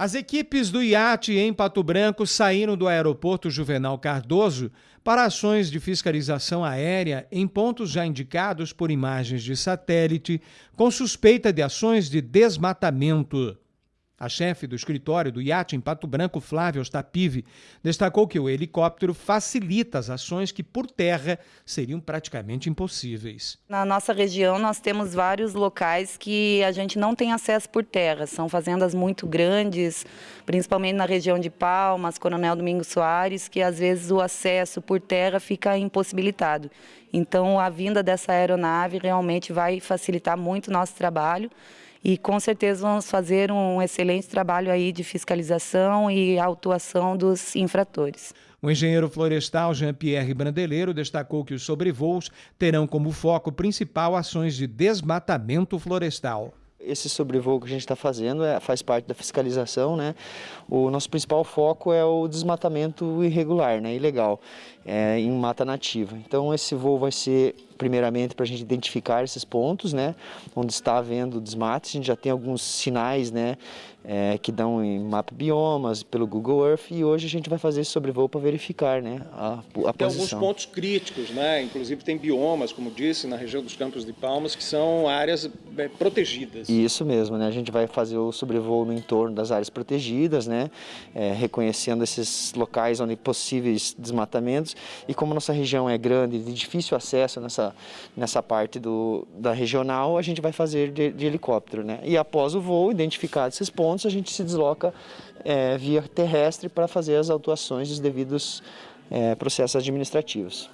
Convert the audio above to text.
As equipes do IAT em Pato Branco saíram do aeroporto Juvenal Cardoso para ações de fiscalização aérea em pontos já indicados por imagens de satélite, com suspeita de ações de desmatamento. A chefe do escritório do iate em Pato Branco, Flávia Ostapive, destacou que o helicóptero facilita as ações que por terra seriam praticamente impossíveis. Na nossa região nós temos vários locais que a gente não tem acesso por terra, são fazendas muito grandes, principalmente na região de Palmas, Coronel Domingos Soares, que às vezes o acesso por terra fica impossibilitado. Então a vinda dessa aeronave realmente vai facilitar muito o nosso trabalho e com certeza vamos fazer um excelente trabalho aí de fiscalização e autuação dos infratores. O engenheiro florestal Jean-Pierre Brandeleiro destacou que os sobrevoos terão como foco principal ações de desmatamento florestal. Esse sobrevoo que a gente está fazendo é, faz parte da fiscalização, né? O nosso principal foco é o desmatamento irregular, né? Ilegal, é, em mata nativa. Então esse voo vai ser primeiramente para a gente identificar esses pontos, né? Onde está havendo desmate, a gente já tem alguns sinais, né? É, que dão em mapa biomas, pelo Google Earth, e hoje a gente vai fazer esse sobrevoo para verificar, né? A, a tem posição. alguns pontos críticos, né? Inclusive tem biomas, como disse, na região dos Campos de Palmas, que são áreas é, protegidas. Isso mesmo, né? A gente vai fazer o sobrevoo no entorno das áreas protegidas, né? É, reconhecendo esses locais onde possíveis desmatamentos e como nossa região é grande e de difícil acesso nessa, nessa parte do, da regional, a gente vai fazer de, de helicóptero, né? E após o voo, identificados esses pontos, a gente se desloca é, via terrestre para fazer as autuações dos devidos é, processos administrativos.